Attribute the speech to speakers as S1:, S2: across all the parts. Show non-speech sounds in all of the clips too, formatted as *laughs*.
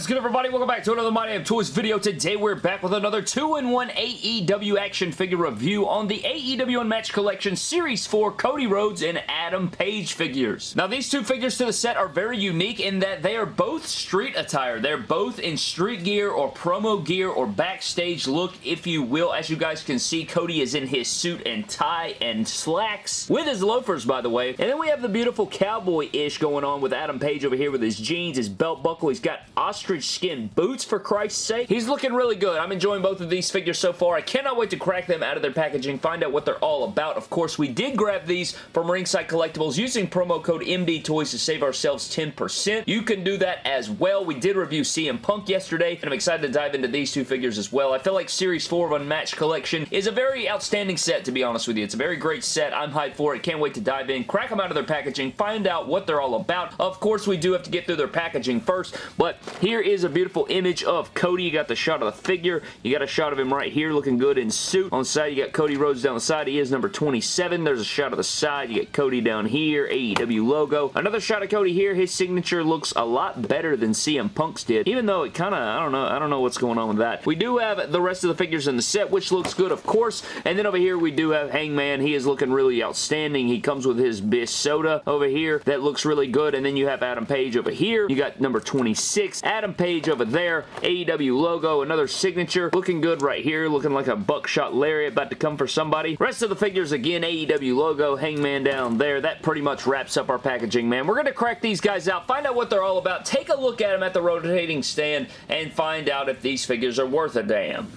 S1: What is good everybody? Welcome back to another My Damn Toys video. Today we're back with another 2-in-1 AEW action figure review on the AEW Unmatched Collection Series 4 Cody Rhodes and Adam Page figures. Now these two figures to the set are very unique in that they are both street attire. They're both in street gear or promo gear or backstage look if you will. As you guys can see Cody is in his suit and tie and slacks with his loafers by the way. And then we have the beautiful cowboy-ish going on with Adam Page over here with his jeans, his belt buckle. He's got ostrich skin boots for Christ's sake. He's looking really good. I'm enjoying both of these figures so far. I cannot wait to crack them out of their packaging, find out what they're all about. Of course, we did grab these from Ringside Collectibles using promo code MD Toys to save ourselves 10%. You can do that as well. We did review CM Punk yesterday, and I'm excited to dive into these two figures as well. I feel like Series 4 of Unmatched Collection is a very outstanding set, to be honest with you. It's a very great set. I'm hyped for it. Can't wait to dive in, crack them out of their packaging, find out what they're all about. Of course, we do have to get through their packaging first, but here is a beautiful image of Cody. You got the shot of the figure. You got a shot of him right here looking good in suit. On side, you got Cody Rhodes down the side. He is number 27. There's a shot of the side. You got Cody down here. AEW logo. Another shot of Cody here. His signature looks a lot better than CM Punk's did, even though it kind of, I don't know, I don't know what's going on with that. We do have the rest of the figures in the set, which looks good, of course. And then over here, we do have Hangman. He is looking really outstanding. He comes with his Bish soda over here. That looks really good. And then you have Adam Page over here. You got number 26. Adam Page over there. AEW logo. Another signature. Looking good right here. Looking like a buckshot lariat about to come for somebody. Rest of the figures, again, AEW logo. Hangman down there. That pretty much wraps up our packaging, man. We're going to crack these guys out. Find out what they're all about. Take a look at them at the rotating stand and find out if these figures are worth a damn.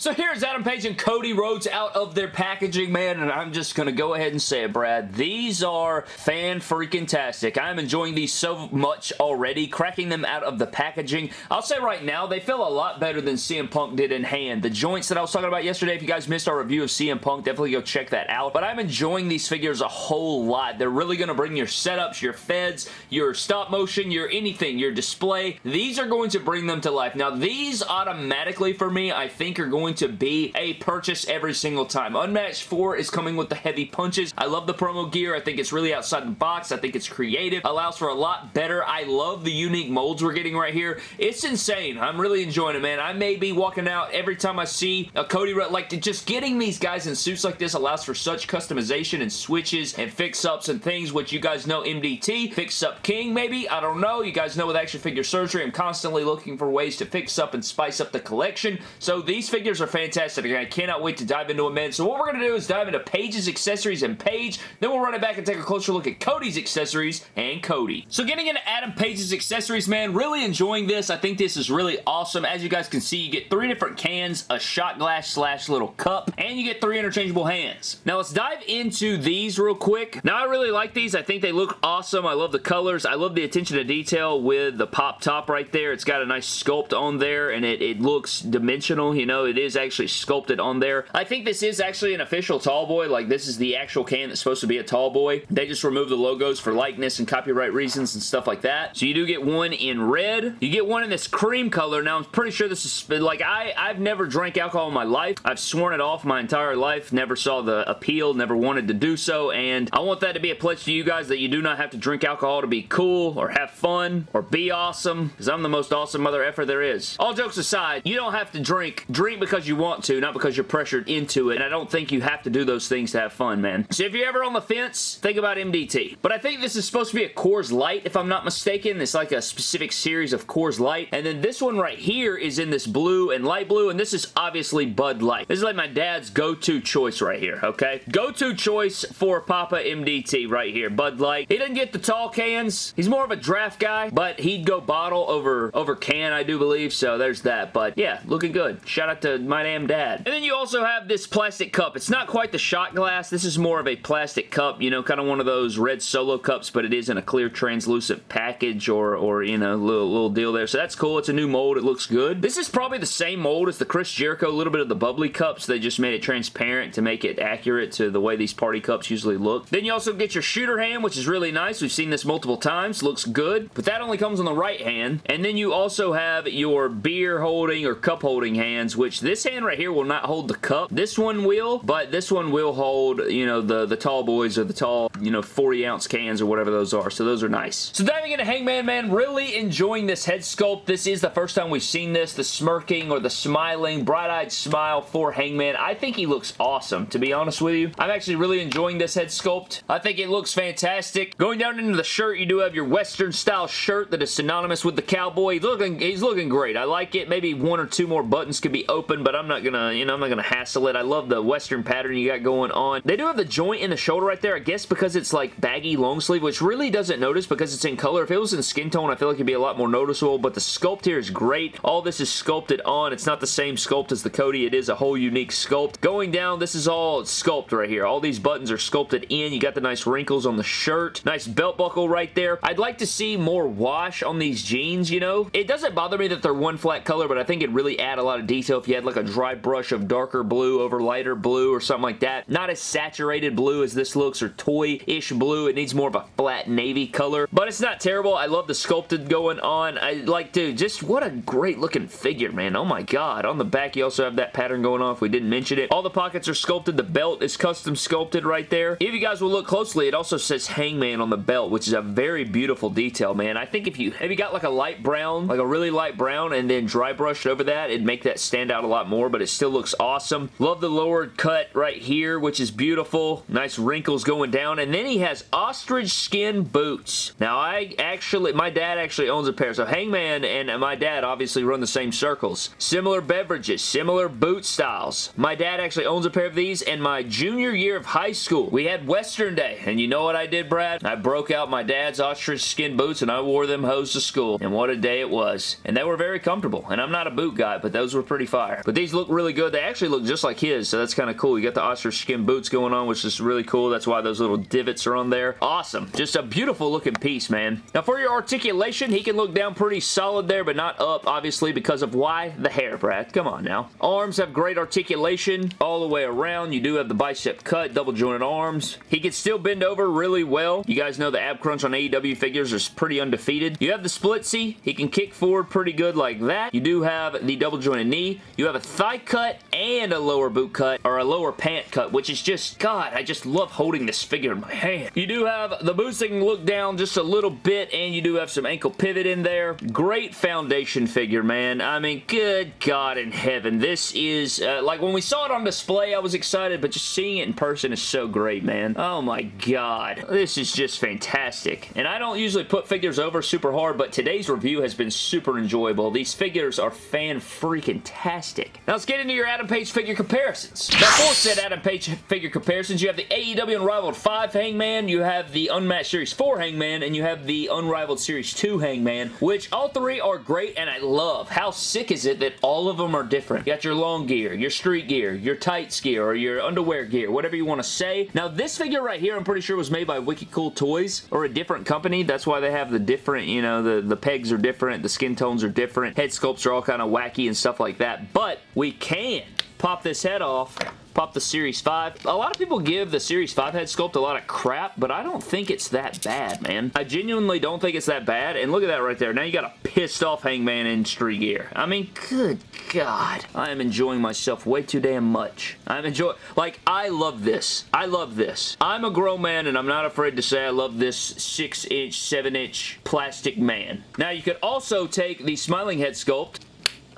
S1: So here's Adam Page and Cody Rhodes out of their packaging, man, and I'm just going to go ahead and say it, Brad. These are fan-freaking-tastic. I'm enjoying these so much already, cracking them out of the packaging. I'll say right now, they feel a lot better than CM Punk did in hand. The joints that I was talking about yesterday, if you guys missed our review of CM Punk, definitely go check that out. But I'm enjoying these figures a whole lot. They're really going to bring your setups, your feds, your stop motion, your anything, your display. These are going to bring them to life. Now, these automatically, for me, I think are going to be a purchase every single time. Unmatched 4 is coming with the heavy punches. I love the promo gear. I think it's really outside the box. I think it's creative. Allows for a lot better. I love the unique molds we're getting right here. It's insane. I'm really enjoying it, man. I may be walking out every time I see a Cody Rutt. like just getting these guys in suits like this allows for such customization and switches and fix-ups and things, which you guys know MDT, Fix-Up King maybe, I don't know. You guys know with Action Figure Surgery, I'm constantly looking for ways to fix up and spice up the collection. So these figures are fantastic. I cannot wait to dive into them, man. So what we're going to do is dive into Page's accessories and Page. Then we'll run it back and take a closer look at Cody's accessories and Cody. So getting into Adam Page's accessories, man, really enjoying this. I think this is really awesome. As you guys can see, you get three different cans, a shot glass slash little cup, and you get three interchangeable hands. Now let's dive into these real quick. Now I really like these. I think they look awesome. I love the colors. I love the attention to detail with the pop top right there. It's got a nice sculpt on there, and it, it looks dimensional. You know, it is actually sculpted on there. I think this is actually an official tall boy. Like, this is the actual can that's supposed to be a tall boy. They just removed the logos for likeness and copyright reasons and stuff like that. So you do get one in red. You get one in this cream color. Now, I'm pretty sure this is, like, I, I've never drank alcohol in my life. I've sworn it off my entire life. Never saw the appeal. Never wanted to do so. And I want that to be a pledge to you guys that you do not have to drink alcohol to be cool or have fun or be awesome because I'm the most awesome mother effer there is. All jokes aside, you don't have to drink. Drink because you want to, not because you're pressured into it. And I don't think you have to do those things to have fun, man. So if you're ever on the fence, think about MDT. But I think this is supposed to be a Coors Light, if I'm not mistaken. It's like a specific series of Coors Light. And then this one right here is in this blue and light blue. And this is obviously Bud Light. This is like my dad's go-to choice right here, okay? Go-to choice for Papa MDT right here. Bud Light. He doesn't get the tall cans. He's more of a draft guy, but he'd go bottle over, over can, I do believe. So there's that. But yeah, looking good. Shout out to my damn dad. And then you also have this plastic cup. It's not quite the shot glass. This is more of a plastic cup, you know, kind of one of those red solo cups, but it is in a clear translucent package or, or you know, little, little deal there. So that's cool. It's a new mold. It looks good. This is probably the same mold as the Chris Jericho, a little bit of the bubbly cups. They just made it transparent to make it accurate to the way these party cups usually look. Then you also get your shooter hand, which is really nice. We've seen this multiple times. Looks good, but that only comes on the right hand. And then you also have your beer holding or cup holding hands, which this this hand right here will not hold the cup. This one will, but this one will hold, you know, the, the tall boys or the tall, you know, 40 ounce cans or whatever those are. So those are nice. So diving into Hangman Man, really enjoying this head sculpt. This is the first time we've seen this, the smirking or the smiling, bright-eyed smile for Hangman. I think he looks awesome, to be honest with you. I'm actually really enjoying this head sculpt. I think it looks fantastic. Going down into the shirt, you do have your Western style shirt that is synonymous with the cowboy. He's looking, he's looking great. I like it. Maybe one or two more buttons could be open, but I'm not gonna, you know, I'm not gonna hassle it. I love the Western pattern you got going on. They do have the joint in the shoulder right there, I guess because it's like baggy long sleeve, which really doesn't notice because it's in color. If it was in skin tone, I feel like it'd be a lot more noticeable, but the sculpt here is great. All this is sculpted on. It's not the same sculpt as the Cody. It is a whole unique sculpt. Going down, this is all sculpt right here. All these buttons are sculpted in. You got the nice wrinkles on the shirt. Nice belt buckle right there. I'd like to see more wash on these jeans, you know? It doesn't bother me that they're one flat color, but I think it'd really add a lot of detail if you had like a dry brush of darker blue over lighter blue or something like that. Not as saturated blue as this looks or toy-ish blue. It needs more of a flat navy color, but it's not terrible. I love the sculpted going on. I like, dude, just what a great looking figure, man. Oh my god. On the back, you also have that pattern going on if we didn't mention it. All the pockets are sculpted. The belt is custom sculpted right there. If you guys will look closely, it also says Hangman on the belt, which is a very beautiful detail, man. I think if you, if you got like a light brown, like a really light brown, and then dry brushed over that, it'd make that stand out a lot more, but it still looks awesome. Love the lower cut right here, which is beautiful. Nice wrinkles going down, and then he has ostrich skin boots. Now, I actually, my dad actually owns a pair, so Hangman and my dad obviously run the same circles. Similar beverages, similar boot styles. My dad actually owns a pair of these, and my junior year of high school, we had Western Day, and you know what I did, Brad? I broke out my dad's ostrich skin boots, and I wore them hose to school, and what a day it was. And they were very comfortable, and I'm not a boot guy, but those were pretty fire. But these look really good. They actually look just like his, so that's kind of cool. You got the ostrich skin boots going on, which is really cool. That's why those little divots are on there. Awesome. Just a beautiful looking piece, man. Now, for your articulation, he can look down pretty solid there, but not up, obviously, because of why? The hair, Brad. Come on now. Arms have great articulation all the way around. You do have the bicep cut, double jointed arms. He can still bend over really well. You guys know the ab crunch on AEW figures is pretty undefeated. You have the splitsy. He can kick forward pretty good like that. You do have the double jointed knee. You have a thigh cut and a lower boot cut, or a lower pant cut, which is just, God, I just love holding this figure in my hand. You do have the boots look down just a little bit, and you do have some ankle pivot in there. Great foundation figure, man. I mean, good God in heaven. This is, uh, like, when we saw it on display, I was excited, but just seeing it in person is so great, man. Oh my God. This is just fantastic. And I don't usually put figures over super hard, but today's review has been super enjoyable. These figures are fan-freaking-tastic. Now let's get into your Adam Page figure comparisons. For said Adam Page figure comparisons, you have the AEW Unrivaled 5 Hangman, you have the Unmatched Series 4 Hangman, and you have the Unrivaled Series 2 Hangman, which all three are great, and I love. How sick is it that all of them are different? You got your long gear, your street gear, your tights gear, or your underwear gear, whatever you want to say. Now this figure right here, I'm pretty sure was made by Wicked Cool Toys, or a different company. That's why they have the different, you know, the, the pegs are different, the skin tones are different, head sculpts are all kind of wacky and stuff like that, but we can pop this head off pop the Series 5. A lot of people give the Series 5 head sculpt a lot of crap, but I don't think it's that bad, man. I genuinely don't think it's that bad, and look at that right there. Now you got a pissed off Hangman in street gear. I mean, good God. I am enjoying myself way too damn much. I'm enjoying, like, I love this. I love this. I'm a grown man, and I'm not afraid to say I love this 6-inch, 7-inch plastic man. Now, you could also take the Smiling Head sculpt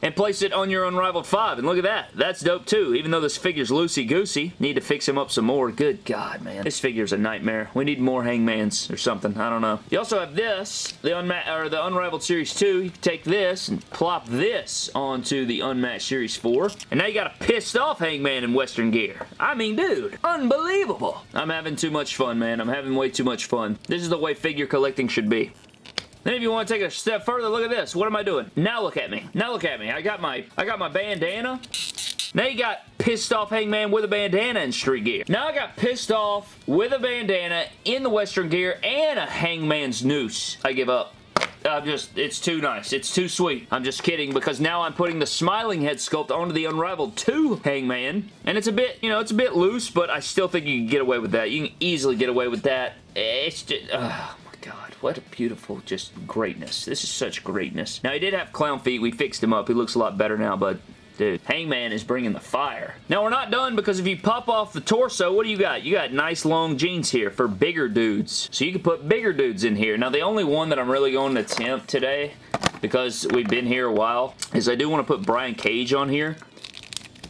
S1: and place it on your Unrivaled 5. And look at that. That's dope too. Even though this figure's loosey-goosey. Need to fix him up some more. Good God, man. This figure's a nightmare. We need more hangmans or something. I don't know. You also have this, the, Unma or the Unrivaled Series 2. You can take this and plop this onto the Unmatched Series 4. And now you got a pissed off hangman in Western gear. I mean, dude. Unbelievable. I'm having too much fun, man. I'm having way too much fun. This is the way figure collecting should be. Then if you want to take a step further, look at this. What am I doing? Now look at me. Now look at me. I got my I got my bandana. Now you got pissed off Hangman with a bandana in street gear. Now I got pissed off with a bandana in the Western gear and a Hangman's noose. I give up. I'm just, it's too nice. It's too sweet. I'm just kidding because now I'm putting the smiling head sculpt onto the Unrivaled 2 Hangman. And it's a bit, you know, it's a bit loose, but I still think you can get away with that. You can easily get away with that. It's just, what a beautiful just greatness. This is such greatness. Now, he did have clown feet. We fixed him up. He looks a lot better now, but dude. Hangman is bringing the fire. Now, we're not done because if you pop off the torso, what do you got? You got nice long jeans here for bigger dudes. So you can put bigger dudes in here. Now, the only one that I'm really going to attempt today because we've been here a while is I do want to put Brian Cage on here.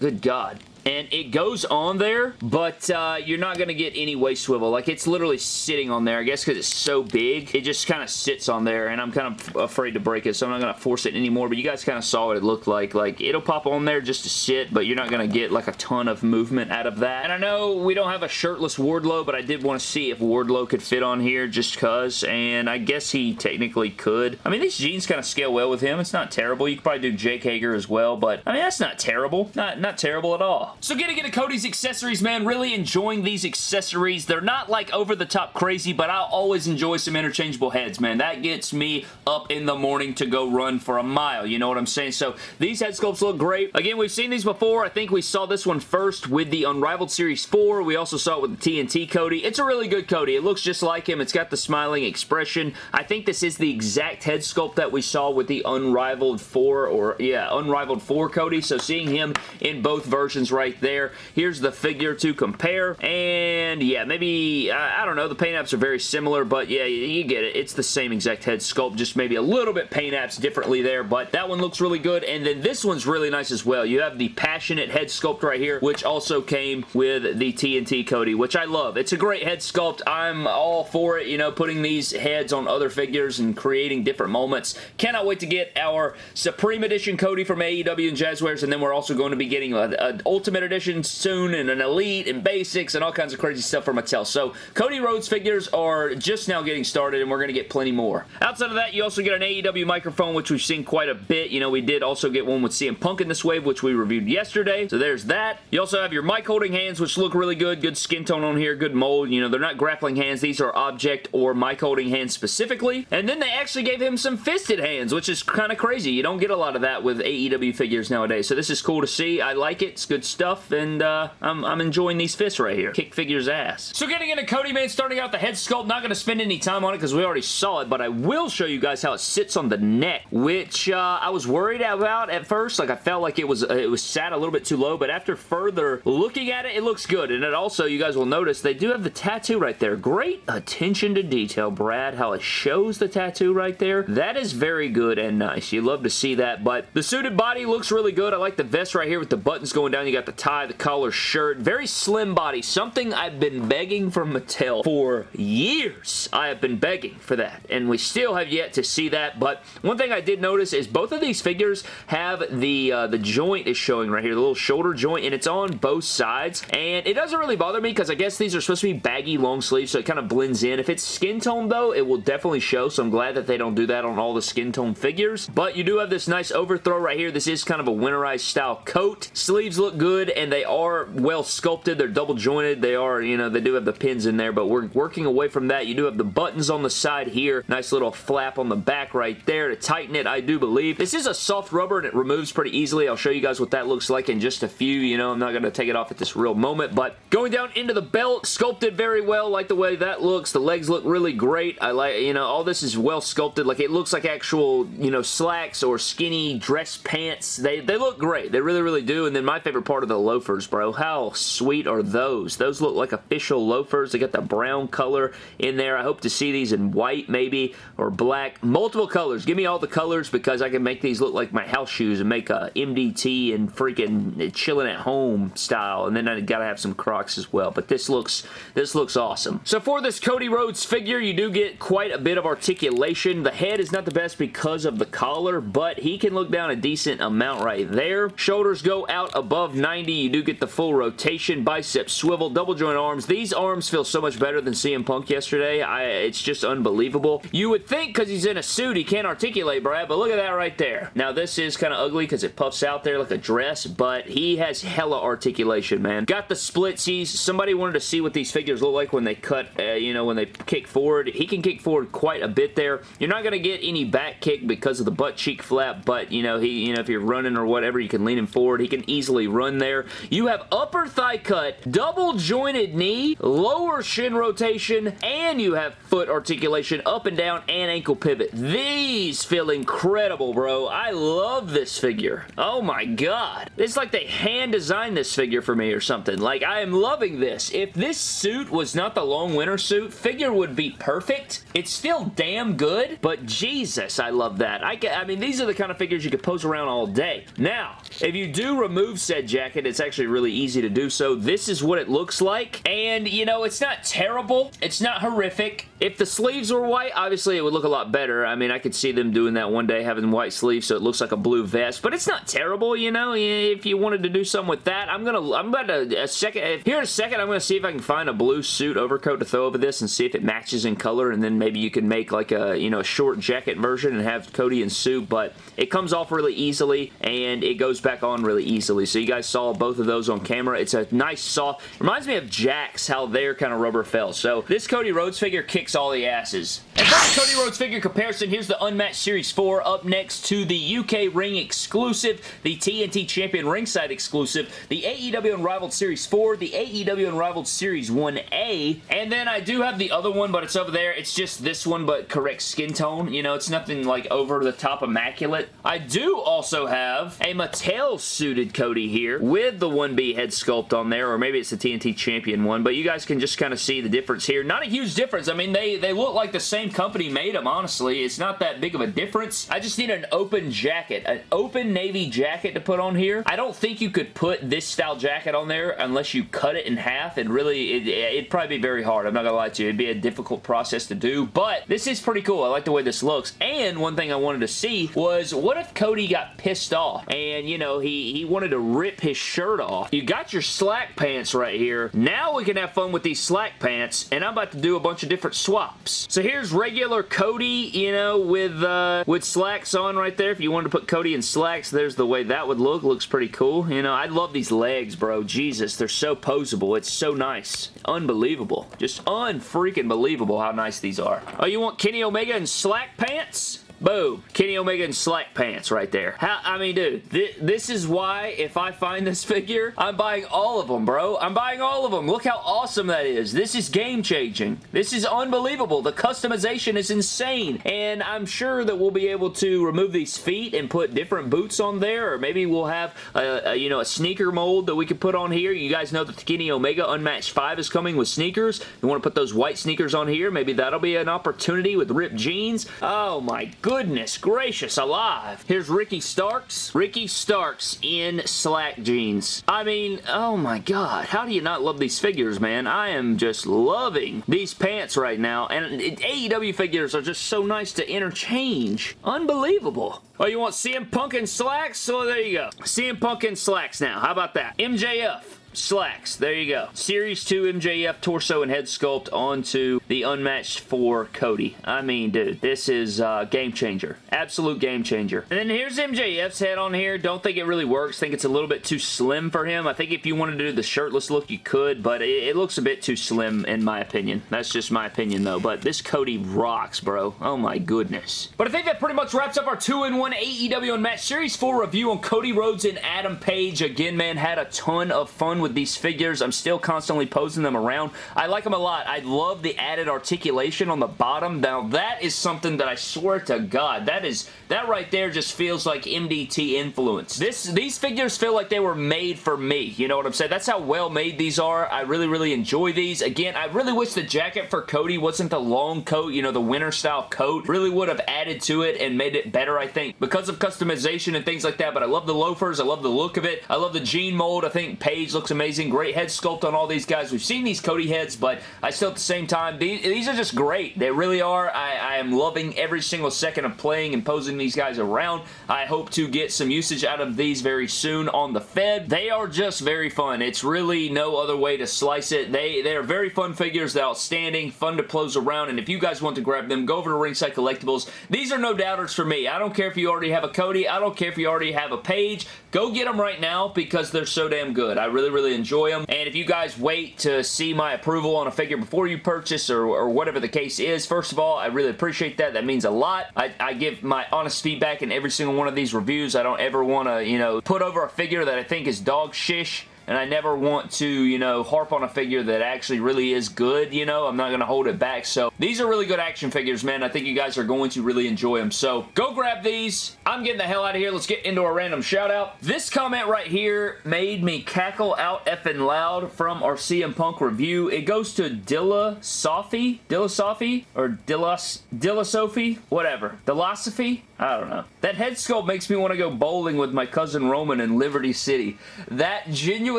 S1: Good God and it goes on there, but uh, you're not going to get any waist swivel. Like, it's literally sitting on there. I guess because it's so big, it just kind of sits on there, and I'm kind of afraid to break it, so I'm not going to force it anymore, but you guys kind of saw what it looked like. Like, it'll pop on there just to sit, but you're not going to get, like, a ton of movement out of that. And I know we don't have a shirtless Wardlow, but I did want to see if Wardlow could fit on here just because, and I guess he technically could. I mean, these jeans kind of scale well with him. It's not terrible. You could probably do Jake Hager as well, but, I mean, that's not terrible. Not, not terrible at all. So getting into Cody's accessories, man, really enjoying these accessories. They're not like over the top crazy, but I'll always enjoy some interchangeable heads, man. That gets me up in the morning to go run for a mile. You know what I'm saying? So these head sculpts look great. Again, we've seen these before. I think we saw this one first with the Unrivaled Series 4. We also saw it with the TNT Cody. It's a really good Cody. It looks just like him. It's got the smiling expression. I think this is the exact head sculpt that we saw with the Unrivaled 4 or, yeah, Unrivaled 4 Cody. So seeing him in both versions right there there. Here's the figure to compare. And yeah, maybe, I, I don't know, the paint apps are very similar, but yeah, you get it. It's the same exact head sculpt, just maybe a little bit paint apps differently there, but that one looks really good. And then this one's really nice as well. You have the Passionate head sculpt right here, which also came with the TNT Cody, which I love. It's a great head sculpt. I'm all for it, you know, putting these heads on other figures and creating different moments. Cannot wait to get our Supreme Edition Cody from AEW and Jazwares, and then we're also going to be getting an Ultimate Edition soon and an Elite and Basics and all kinds of crazy stuff for Mattel. So Cody Rhodes figures are just now getting started and we're going to get plenty more. Outside of that, you also get an AEW microphone, which we've seen quite a bit. You know, we did also get one with CM Punk in this wave, which we reviewed yesterday. So there's that. You also have your mic holding hands, which look really good. Good skin tone on here, good mold. You know, they're not grappling hands. These are object or mic holding hands specifically. And then they actually gave him some fisted hands, which is kind of crazy. You don't get a lot of that with AEW figures nowadays. So this is cool to see. I like it. It's good stuff. And uh, I'm, I'm enjoying these fists right here. Kick figure's ass. So getting into Cody, man, starting out the head sculpt, not going to spend any time on it because we already saw it, but I will show you guys how it sits on the neck, which uh, I was worried about at first. Like, I felt like it was uh, it was sat a little bit too low, but after further looking at it, it looks good. And it also, you guys will notice, they do have the tattoo right there. Great attention to detail, Brad, how it shows the tattoo right there. That is very good and nice. You love to see that, but the suited body looks really good. I like the vest right here with the buttons going down. You got the tie, the collar shirt. Very slim body. Something I've been begging from Mattel for years. I have been begging for that. And we still have yet to see that. But one thing I did notice is both of these figures have the, uh, the joint is showing right here. The little shoulder joint. And it's on both sides. And it doesn't really bother me because I guess these are supposed to be baggy long sleeves. So it kind of blends in. If it's skin tone though, it will definitely show. So I'm glad that they don't do that on all the skin tone figures. But you do have this nice overthrow right here. This is kind of a winterized style coat. Sleeves look good and they are well sculpted. They're double jointed. They are, you know, they do have the pins in there, but we're working away from that. You do have the buttons on the side here. Nice little flap on the back right there to tighten it, I do believe. This is a soft rubber and it removes pretty easily. I'll show you guys what that looks like in just a few. You know, I'm not going to take it off at this real moment, but going down into the belt, sculpted very well. Like the way that looks. The legs look really great. I like, you know, all this is well sculpted. Like it looks like actual, you know, slacks or skinny dress pants. They, they look great. They really, really do. And then my favorite part of the loafers, bro. How sweet are those? Those look like official loafers. They got the brown color in there. I hope to see these in white maybe or black. Multiple colors. Give me all the colors because I can make these look like my house shoes and make a MDT and freaking chilling at home style. And then I gotta have some Crocs as well. But this looks this looks awesome. So for this Cody Rhodes figure, you do get quite a bit of articulation. The head is not the best because of the collar, but he can look down a decent amount right there. Shoulders go out above 90. You do get the full rotation, bicep swivel, double joint arms. These arms feel so much better than CM Punk yesterday. I, it's just unbelievable. You would think because he's in a suit he can't articulate, Brad, but look at that right there. Now this is kind of ugly because it puffs out there like a dress, but he has hella articulation, man. Got the splitsies. Somebody wanted to see what these figures look like when they cut, uh, you know, when they kick forward. He can kick forward quite a bit there. You're not going to get any back kick because of the butt cheek flap, but, you know, he, you know, if you're running or whatever, you can lean him forward. He can easily run there there. You have upper thigh cut, double jointed knee, lower shin rotation, and you have foot articulation up and down and ankle pivot. These feel incredible, bro. I love this figure. Oh my god. It's like they hand designed this figure for me or something. Like, I am loving this. If this suit was not the long winter suit, figure would be perfect. It's still damn good, but Jesus, I love that. I, I mean, these are the kind of figures you could pose around all day. Now, if you do remove said jacket, it's actually really easy to do so. This is what it looks like, and, you know, it's not terrible. It's not horrific. If the sleeves were white, obviously it would look a lot better. I mean, I could see them doing that one day, having white sleeves, so it looks like a blue vest, but it's not terrible, you know, if you wanted to do something with that. I'm gonna, I'm about to, a second, here in a second, I'm gonna see if I can find a blue suit overcoat to throw over this and see if it matches in color, and then maybe you can make like a, you know, a short jacket version and have Cody and Sue, but it comes off really easily, and it goes back on really easily, so you guys saw both of those on camera. It's a nice soft, reminds me of Jakks, how their kind of rubber felt. So this Cody Rhodes figure kicks all the asses. And for the Cody Rhodes figure comparison, here's the Unmatched Series 4 up next to the UK Ring exclusive, the TNT Champion Ringside exclusive, the AEW Unrivaled Series 4, the AEW Unrivaled Series 1A, and then I do have the other one, but it's over there. It's just this one, but correct skin tone. You know, it's nothing like over the top immaculate. I do also have a Mattel suited Cody here with the 1B head sculpt on there, or maybe it's the TNT Champion one, but you guys can just kind of see the difference here. Not a huge difference. I mean, they, they look like the same company made them, honestly. It's not that big of a difference. I just need an open jacket, an open navy jacket to put on here. I don't think you could put this style jacket on there unless you cut it in half, and really, it, it'd probably be very hard. I'm not gonna lie to you. It'd be a difficult process to do, but this is pretty cool. I like the way this looks, and one thing I wanted to see was what if Cody got pissed off and, you know, he, he wanted to rip his shirt off. You got your slack pants right here. Now we can have fun with these slack pants, and I'm about to do a bunch of different swaps. So here's regular Cody, you know, with, uh, with slacks on right there. If you wanted to put Cody in slacks, there's the way that would look. Looks pretty cool. You know, I love these legs, bro. Jesus, they're so posable. It's so nice. Unbelievable. Just unfreaking believable how nice these are. Oh, you want Kenny Omega in slack pants? Boom. Kenny Omega in slack pants right there. How, I mean, dude, th this is why if I find this *laughs* figure, I'm buying all of them, bro. I'm buying all of them. Look how awesome that is. This is game-changing. This is unbelievable. The customization is insane, and I'm sure that we'll be able to remove these feet and put different boots on there, or maybe we'll have, a, a you know, a sneaker mold that we could put on here. You guys know that the Kenny Omega Unmatched 5 is coming with sneakers. You want to put those white sneakers on here? Maybe that'll be an opportunity with ripped jeans. Oh, my goodness goodness gracious alive. Here's Ricky Starks. Ricky Starks in slack jeans. I mean, oh my god. How do you not love these figures, man? I am just loving these pants right now. And AEW figures are just so nice to interchange. Unbelievable. Oh, you want CM Punk in slacks? So there you go. CM Punk in slacks now. How about that? MJF slacks. There you go. Series 2 MJF torso and head sculpt onto the Unmatched 4 Cody. I mean, dude, this is uh, game changer. Absolute game changer. And then here's MJF's head on here. Don't think it really works. Think it's a little bit too slim for him. I think if you wanted to do the shirtless look, you could, but it, it looks a bit too slim in my opinion. That's just my opinion, though. But this Cody rocks, bro. Oh, my goodness. But I think that pretty much wraps up our 2-in-1 AEW Unmatched Series 4 review on Cody Rhodes and Adam Page. Again, man, had a ton of fun with these figures. I'm still constantly posing them around. I like them a lot. I love the added articulation on the bottom. Now, that is something that I swear to God, that is that right there just feels like MDT influence. This These figures feel like they were made for me. You know what I'm saying? That's how well made these are. I really, really enjoy these. Again, I really wish the jacket for Cody wasn't the long coat, you know, the winter style coat. Really would have added to it and made it better, I think, because of customization and things like that. But I love the loafers. I love the look of it. I love the jean mold. I think Page looks amazing. Great head sculpt on all these guys. We've seen these Cody heads, but I still at the same time, these, these are just great. They really are. I, I am loving every single second of playing and posing these guys around. I hope to get some usage out of these very soon on the Fed. They are just very fun. It's really no other way to slice it. They, they are very fun figures. They're outstanding, fun to close around, and if you guys want to grab them, go over to Ringside Collectibles. These are no doubters for me. I don't care if you already have a Cody. I don't care if you already have a Page. Go get them right now because they're so damn good. I really, really really enjoy them. And if you guys wait to see my approval on a figure before you purchase or, or whatever the case is, first of all, I really appreciate that. That means a lot. I, I give my honest feedback in every single one of these reviews. I don't ever want to, you know, put over a figure that I think is dog shish and I never want to, you know, harp on a figure that actually really is good, you know? I'm not going to hold it back. So these are really good action figures, man. I think you guys are going to really enjoy them. So go grab these. I'm getting the hell out of here. Let's get into a random shout out. This comment right here made me cackle out effing loud from our CM Punk review. It goes to Dilla Sophie? Dilla? Or Dilla, Dilla Sophie? Whatever. Philosophy? I don't know. That head sculpt makes me want to go bowling with my cousin Roman in Liberty City. That genuinely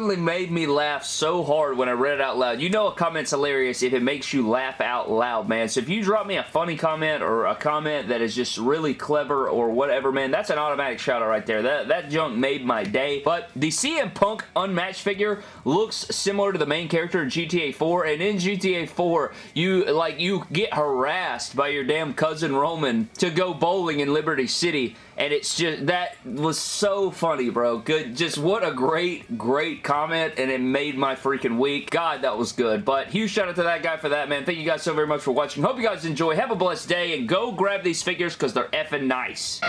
S1: made me laugh so hard when I read it out loud. You know a comment's hilarious if it makes you laugh out loud, man. So if you drop me a funny comment or a comment that is just really clever or whatever, man, that's an automatic shout out right there. That, that junk made my day. But the CM Punk Unmatched figure looks similar to the main character in GTA 4, and in GTA 4, you, like, you get harassed by your damn cousin Roman to go bowling in Liberty City and it's just that was so funny bro good just what a great great comment and it made my freaking week. God that was good. But huge shout out to that guy for that man. Thank you guys so very much for watching. Hope you guys enjoy. Have a blessed day and go grab these figures because they're effing nice